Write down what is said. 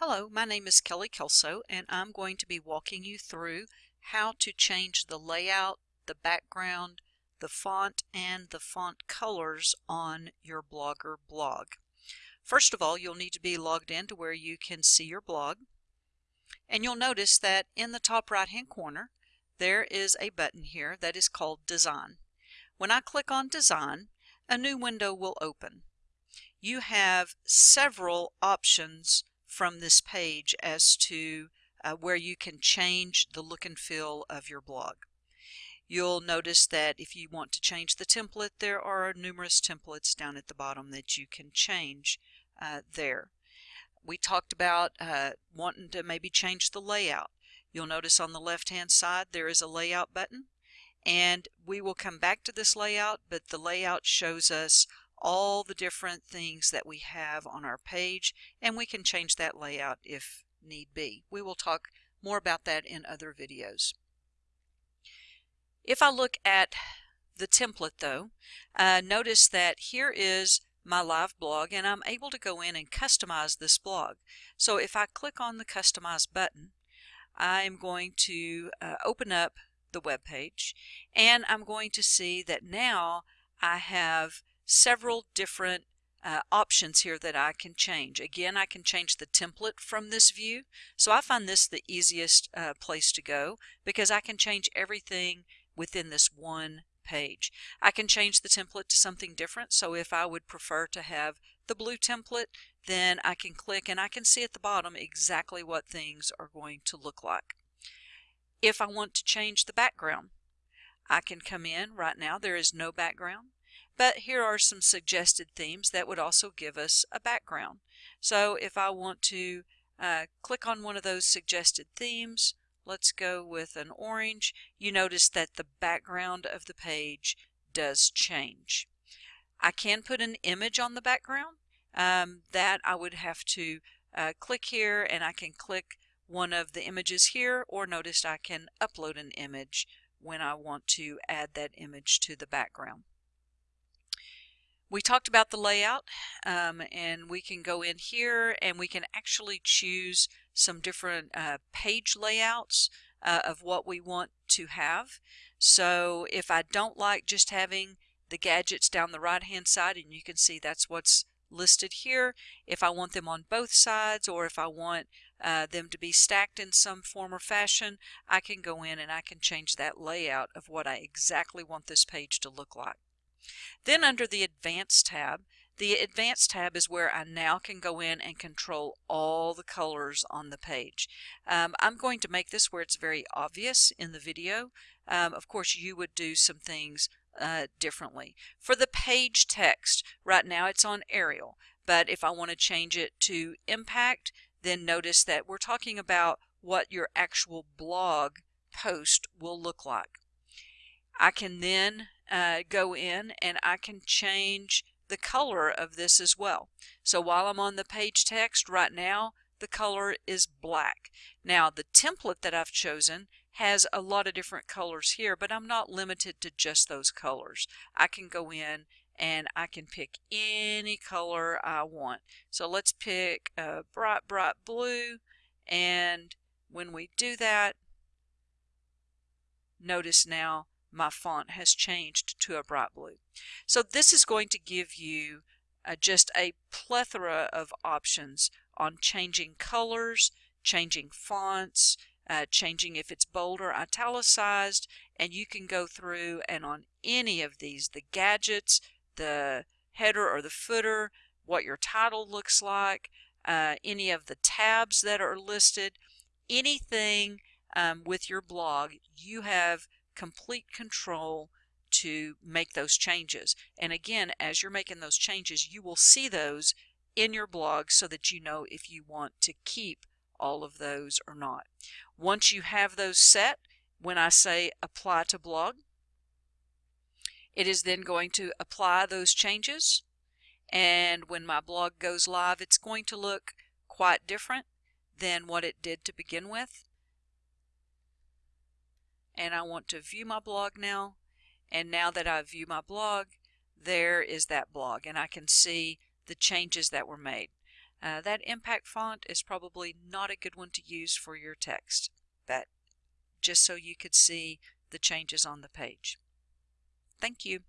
Hello, my name is Kelly Kelso and I'm going to be walking you through how to change the layout, the background, the font, and the font colors on your Blogger blog. First of all, you'll need to be logged in to where you can see your blog. And you'll notice that in the top right hand corner there is a button here that is called Design. When I click on Design, a new window will open. You have several options from this page as to uh, where you can change the look and feel of your blog. You'll notice that if you want to change the template, there are numerous templates down at the bottom that you can change uh, there. We talked about uh, wanting to maybe change the layout. You'll notice on the left hand side there is a layout button and we will come back to this layout but the layout shows us all the different things that we have on our page and we can change that layout if need be. We will talk more about that in other videos. If I look at the template though, uh, notice that here is my live blog and I'm able to go in and customize this blog. So if I click on the customize button, I'm going to uh, open up the web page and I'm going to see that now I have several different uh, options here that I can change. Again, I can change the template from this view. So I find this the easiest uh, place to go because I can change everything within this one page. I can change the template to something different. So if I would prefer to have the blue template, then I can click and I can see at the bottom exactly what things are going to look like. If I want to change the background, I can come in right now. There is no background. But here are some suggested themes that would also give us a background. So if I want to uh, click on one of those suggested themes, let's go with an orange, you notice that the background of the page does change. I can put an image on the background. Um, that I would have to uh, click here and I can click one of the images here or notice I can upload an image when I want to add that image to the background. We talked about the layout um, and we can go in here and we can actually choose some different uh, page layouts uh, of what we want to have. So if I don't like just having the gadgets down the right hand side and you can see that's what's listed here, if I want them on both sides or if I want uh, them to be stacked in some form or fashion, I can go in and I can change that layout of what I exactly want this page to look like. Then under the Advanced tab, the Advanced tab is where I now can go in and control all the colors on the page. Um, I'm going to make this where it's very obvious in the video. Um, of course, you would do some things uh, differently. For the page text, right now it's on Arial, but if I want to change it to Impact, then notice that we're talking about what your actual blog post will look like. I can then uh, go in and I can change the color of this as well. So while I'm on the page text right now, the color is black. Now the template that I've chosen has a lot of different colors here, but I'm not limited to just those colors. I can go in and I can pick any color I want. So let's pick a bright, bright blue. And when we do that, notice now my font has changed to a bright blue. So this is going to give you uh, just a plethora of options on changing colors, changing fonts, uh, changing if it's bold or italicized, and you can go through and on any of these, the gadgets, the header or the footer, what your title looks like, uh, any of the tabs that are listed, anything um, with your blog, you have complete control to make those changes. And again, as you're making those changes, you will see those in your blog so that you know if you want to keep all of those or not. Once you have those set, when I say apply to blog, it is then going to apply those changes. And when my blog goes live, it's going to look quite different than what it did to begin with and I want to view my blog now and now that I view my blog there is that blog and I can see the changes that were made. Uh, that impact font is probably not a good one to use for your text, but just so you could see the changes on the page. Thank you.